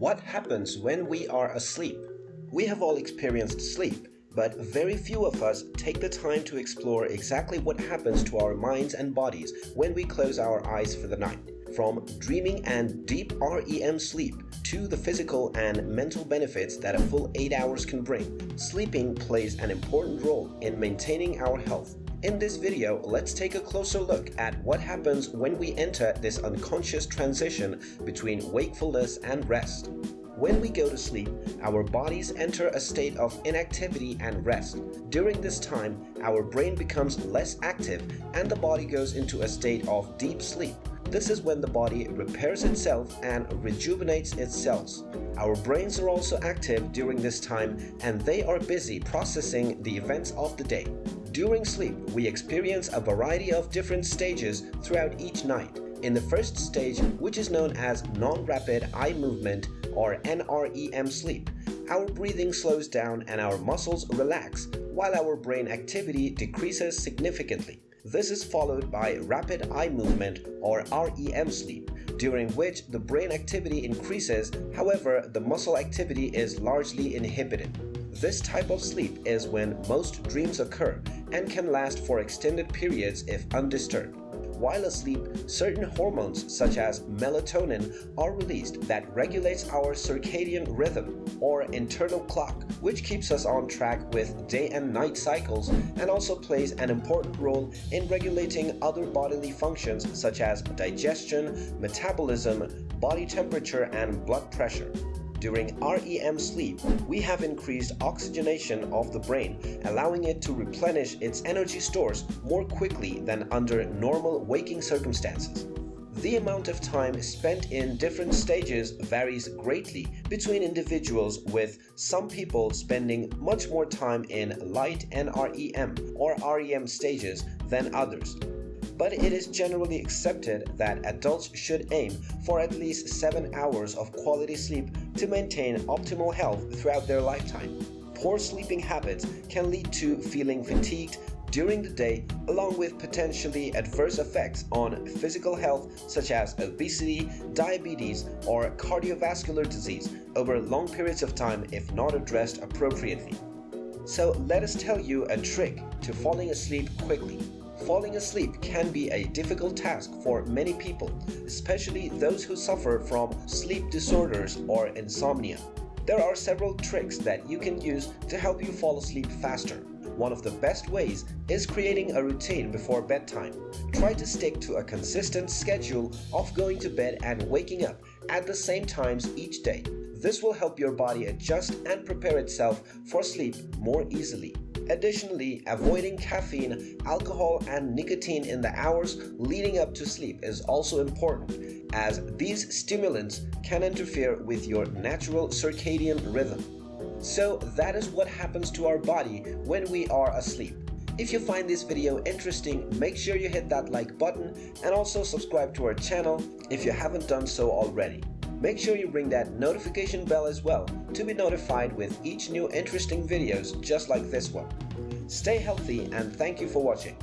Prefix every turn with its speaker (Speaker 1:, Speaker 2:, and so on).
Speaker 1: What happens when we are asleep? We have all experienced sleep, but very few of us take the time to explore exactly what happens to our minds and bodies when we close our eyes for the night. From dreaming and deep REM sleep to the physical and mental benefits that a full 8 hours can bring, sleeping plays an important role in maintaining our health. In this video, let's take a closer look at what happens when we enter this unconscious transition between wakefulness and rest. When we go to sleep, our bodies enter a state of inactivity and rest. During this time, our brain becomes less active and the body goes into a state of deep sleep. This is when the body repairs itself and rejuvenates its cells. Our brains are also active during this time and they are busy processing the events of the day. During sleep, we experience a variety of different stages throughout each night. In the first stage, which is known as non-rapid eye movement or NREM sleep, our breathing slows down and our muscles relax, while our brain activity decreases significantly. This is followed by rapid eye movement or REM sleep, during which the brain activity increases, however, the muscle activity is largely inhibited. This type of sleep is when most dreams occur and can last for extended periods if undisturbed. While asleep, certain hormones such as melatonin are released that regulates our circadian rhythm or internal clock, which keeps us on track with day and night cycles and also plays an important role in regulating other bodily functions such as digestion, metabolism, body temperature, and blood pressure. During REM sleep, we have increased oxygenation of the brain, allowing it to replenish its energy stores more quickly than under normal waking circumstances. The amount of time spent in different stages varies greatly between individuals with some people spending much more time in light NREM or REM stages than others but it is generally accepted that adults should aim for at least 7 hours of quality sleep to maintain optimal health throughout their lifetime. Poor sleeping habits can lead to feeling fatigued during the day along with potentially adverse effects on physical health such as obesity, diabetes, or cardiovascular disease over long periods of time if not addressed appropriately. So let us tell you a trick to falling asleep quickly. Falling asleep can be a difficult task for many people, especially those who suffer from sleep disorders or insomnia. There are several tricks that you can use to help you fall asleep faster. One of the best ways is creating a routine before bedtime. Try to stick to a consistent schedule of going to bed and waking up at the same times each day. This will help your body adjust and prepare itself for sleep more easily. Additionally, avoiding caffeine, alcohol, and nicotine in the hours leading up to sleep is also important, as these stimulants can interfere with your natural circadian rhythm. So that is what happens to our body when we are asleep. If you find this video interesting, make sure you hit that like button and also subscribe to our channel if you haven't done so already. Make sure you ring that notification bell as well to be notified with each new interesting videos just like this one. Stay healthy and thank you for watching.